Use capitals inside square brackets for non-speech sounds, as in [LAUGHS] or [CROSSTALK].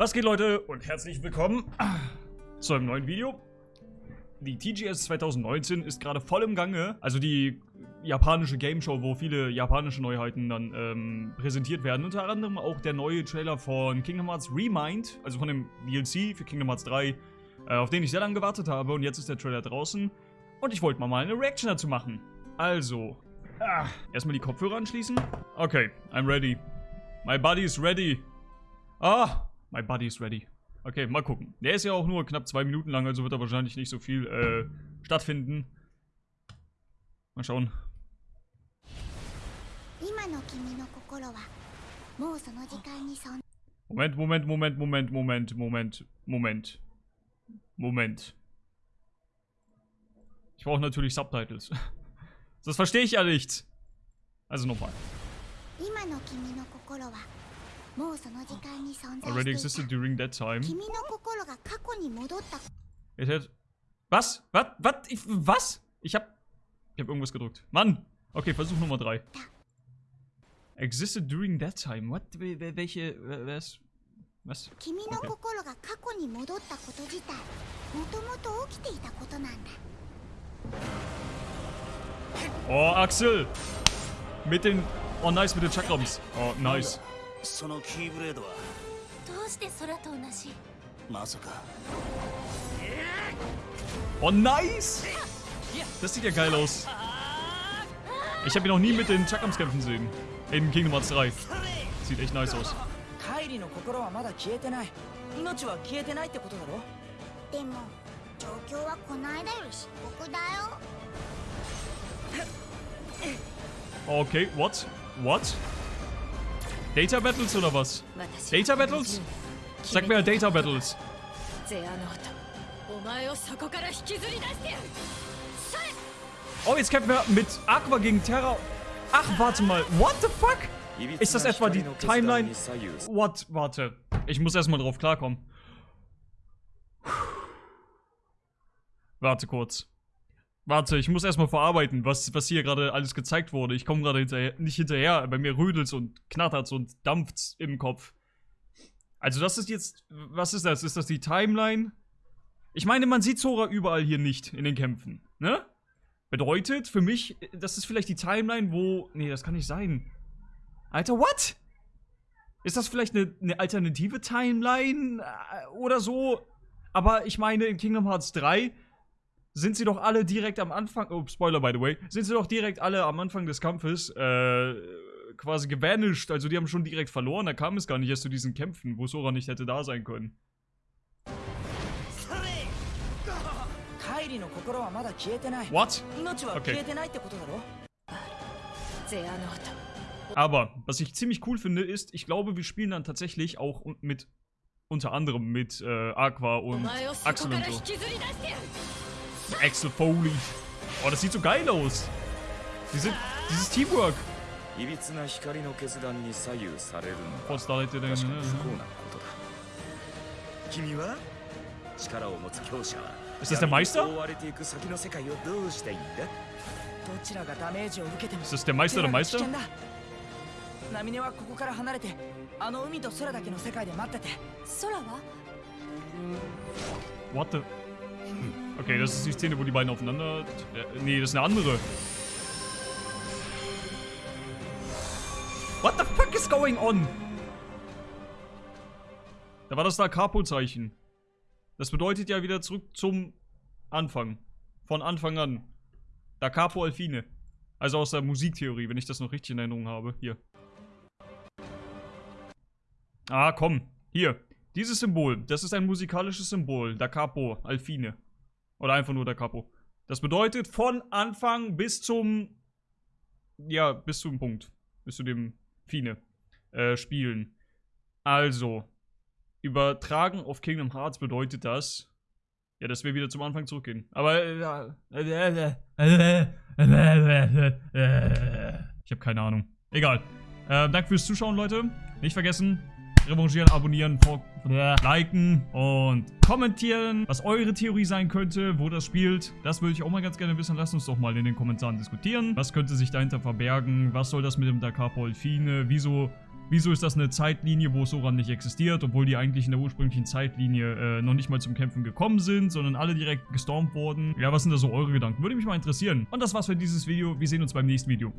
Was geht Leute und herzlich willkommen [CLEARS THROAT] zu einem neuen Video. Die TGS 2019 ist gerade voll im Gange, also die japanische Game Show, wo viele japanische Neuheiten dann ähm, präsentiert werden. Unter anderem auch der neue Trailer von Kingdom Hearts Remind, also von dem DLC für Kingdom Hearts 3, äh, auf den ich sehr lange gewartet habe und jetzt ist der Trailer draußen. Und ich wollte mal, mal eine Reaction dazu machen. Also, ah, erstmal die Kopfhörer anschließen. Okay, I'm ready. My body is ready. Ah, my body is ready. Okay, mal gucken. Der ist ja auch nur knapp zwei Minuten lang, also wird da wahrscheinlich nicht so viel äh, stattfinden. Mal schauen. Moment, Moment, Moment, Moment, Moment, Moment, Moment. Moment. Ich brauche natürlich Subtitles. [LAUGHS] Das verstehe ich ja nicht. Also nochmal. Already existed during that time. It had... Was? Was? Was? Ich, was? Ich hab... Ich hab irgendwas gedrückt. Mann! Okay, Versuch Nummer 3. Existed during that time. What? Welche... Was? Was? Okay. Oh, Axel! Mit den... Oh, nice, mit den Chakrams. Oh, nice. そのキーブレードはどうして空と同じまさか Oh, nice! Das sieht ja geil aus. Ich habe ihn noch nie mit den Chakrams kämpfen sehen. In Kingdom Hearts 3. Sieht echt nice aus. カイリの心はまだ消えてない命は消えてないってことだろでも状況はこの間より深刻だよ Okay, what? What? Data Battles oder was? Data Battles? Sag mir Data Battles. Oh, jetzt kämpfen wir mit Aqua gegen Terra. Ach, warte mal. What the fuck? Ist das etwa die Timeline? What? Warte. Ich muss erstmal drauf klarkommen. Warte kurz. Warte, ich muss erstmal verarbeiten, was, was hier gerade alles gezeigt wurde. Ich komme gerade hinterher, nicht hinterher. Bei mir rödelt's und knattert's und dampft's im Kopf. Also das ist jetzt, was ist das? Ist das die Timeline? Ich meine, man sieht Zora überall hier nicht in den Kämpfen, ne? Bedeutet für mich, das ist vielleicht die Timeline, wo... Nee, das kann nicht sein. Alter, what? Ist das vielleicht eine, eine alternative Timeline äh, oder so? Aber ich meine, in Kingdom Hearts 3 sind sie doch alle direkt am Anfang, oh, Spoiler by the way, sind sie doch direkt alle am Anfang des Kampfes, äh, quasi gevanished. Also die haben schon direkt verloren, da kam es gar nicht erst zu diesen Kämpfen, wo Sora nicht hätte da sein können. What? Okay. Aber, was ich ziemlich cool finde, ist, ich glaube, wir spielen dann tatsächlich auch mit, unter anderem mit äh, Aqua und Axel und so. Axel Foley. Oh, das sieht so geil aus. Diese, dieses Teamwork. いびつな光の決断に左右されるのは確かに不幸なことだ君は力を持つ強者は Ist das der Meister? 覆われていく先の世界をどうしたいんだどちらがダメージを受けても Ist das der Meister oder Meister? ナミネはここから離れてあの海と空だけの世界で待ってて空は What the Okay, das ist die Szene, wo die beiden aufeinander... Äh, nee, das ist eine andere. What the fuck is going on? Da war das da Capo-Zeichen. Das bedeutet ja wieder zurück zum Anfang. Von Anfang an. Da Capo Alfine. Also aus der Musiktheorie, wenn ich das noch richtig in Erinnerung habe. Hier. Ah, komm. Hier. Dieses Symbol. Das ist ein musikalisches Symbol. Da Capo Alfine. Oder einfach nur der Capo. Das bedeutet von Anfang bis zum, ja, bis zum Punkt. Bis zu dem Fine. Äh, spielen. Also, übertragen auf Kingdom Hearts bedeutet das, ja, dass wir wieder zum Anfang zurückgehen. Aber, äh, ich habe keine Ahnung. Egal. Äh, danke fürs Zuschauen, Leute. Nicht vergessen, revanchieren, abonnieren, liken und kommentieren, was eure Theorie sein könnte, wo das spielt. Das würde ich auch mal ganz gerne wissen. Lasst uns doch mal in den Kommentaren diskutieren. Was könnte sich dahinter verbergen? Was soll das mit dem Dakar Polfine? Wieso Wieso ist das eine Zeitlinie, wo Soran nicht existiert, obwohl die eigentlich in der ursprünglichen Zeitlinie äh, noch nicht mal zum Kämpfen gekommen sind, sondern alle direkt gestormt wurden? Ja, was sind da so eure Gedanken? Würde mich mal interessieren. Und das war's für dieses Video. Wir sehen uns beim nächsten Video.